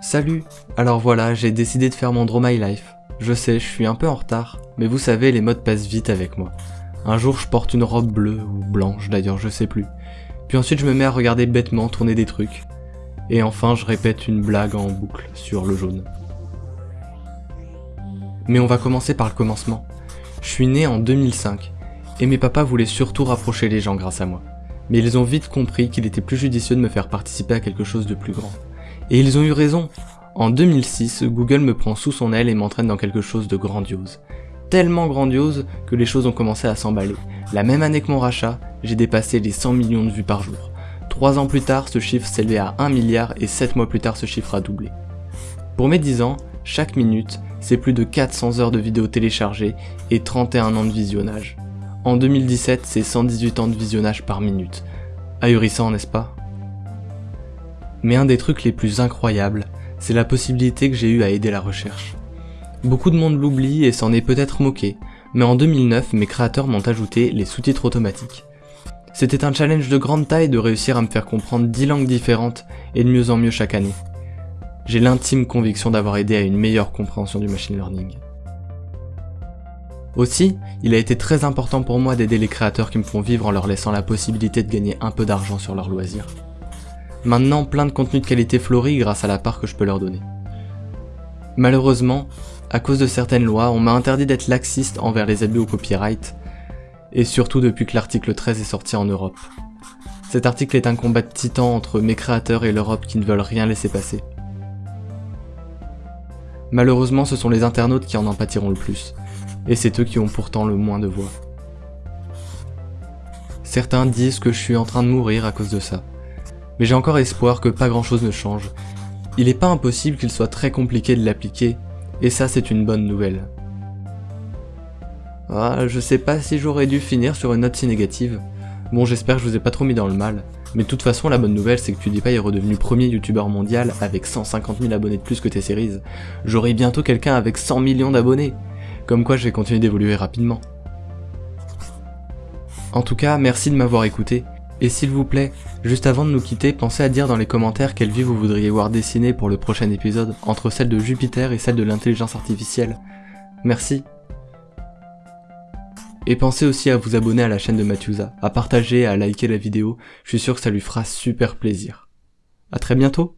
Salut Alors voilà, j'ai décidé de faire mon Draw My Life. Je sais, je suis un peu en retard, mais vous savez, les modes passent vite avec moi. Un jour, je porte une robe bleue, ou blanche d'ailleurs, je sais plus. Puis ensuite, je me mets à regarder bêtement tourner des trucs. Et enfin, je répète une blague en boucle sur le jaune. Mais on va commencer par le commencement. Je suis né en 2005, et mes papas voulaient surtout rapprocher les gens grâce à moi. Mais ils ont vite compris qu'il était plus judicieux de me faire participer à quelque chose de plus grand. Et ils ont eu raison. En 2006, Google me prend sous son aile et m'entraîne dans quelque chose de grandiose. Tellement grandiose que les choses ont commencé à s'emballer. La même année que mon rachat, j'ai dépassé les 100 millions de vues par jour. Trois ans plus tard, ce chiffre s'élevait à 1 milliard et 7 mois plus tard, ce chiffre a doublé. Pour mes 10 ans, chaque minute, c'est plus de 400 heures de vidéos téléchargées et 31 ans de visionnage. En 2017, c'est 118 ans de visionnage par minute. Ahurissant, n'est-ce pas? Mais un des trucs les plus incroyables, c'est la possibilité que j'ai eue à aider la recherche. Beaucoup de monde l'oublie et s'en est peut-être moqué, mais en 2009, mes créateurs m'ont ajouté les sous-titres automatiques. C'était un challenge de grande taille de réussir à me faire comprendre 10 langues différentes et de mieux en mieux chaque année. J'ai l'intime conviction d'avoir aidé à une meilleure compréhension du machine learning. Aussi, il a été très important pour moi d'aider les créateurs qui me font vivre en leur laissant la possibilité de gagner un peu d'argent sur leurs loisirs. Maintenant, plein de contenu de qualité fleurit grâce à la part que je peux leur donner. Malheureusement, à cause de certaines lois, on m'a interdit d'être laxiste envers les abus au copyright, et surtout depuis que l'article 13 est sorti en Europe. Cet article est un combat de titan entre mes créateurs et l'Europe qui ne veulent rien laisser passer. Malheureusement, ce sont les internautes qui en en pâtiront le plus, et c'est eux qui ont pourtant le moins de voix. Certains disent que je suis en train de mourir à cause de ça mais j'ai encore espoir que pas grand chose ne change. Il est pas impossible qu'il soit très compliqué de l'appliquer, et ça c'est une bonne nouvelle. Ah, je sais pas si j'aurais dû finir sur une note si négative. Bon, j'espère que je vous ai pas trop mis dans le mal. Mais de toute façon, la bonne nouvelle, c'est que PewDiePie est redevenu premier youtubeur mondial avec 150 000 abonnés de plus que T-Series. J'aurai bientôt quelqu'un avec 100 millions d'abonnés. Comme quoi, je vais continuer d'évoluer rapidement. En tout cas, merci de m'avoir écouté. Et s'il vous plaît, juste avant de nous quitter, pensez à dire dans les commentaires quelle vie vous voudriez voir dessinée pour le prochain épisode, entre celle de Jupiter et celle de l'intelligence artificielle. Merci. Et pensez aussi à vous abonner à la chaîne de Mathiusa, à partager, à liker la vidéo, je suis sûr que ça lui fera super plaisir. A très bientôt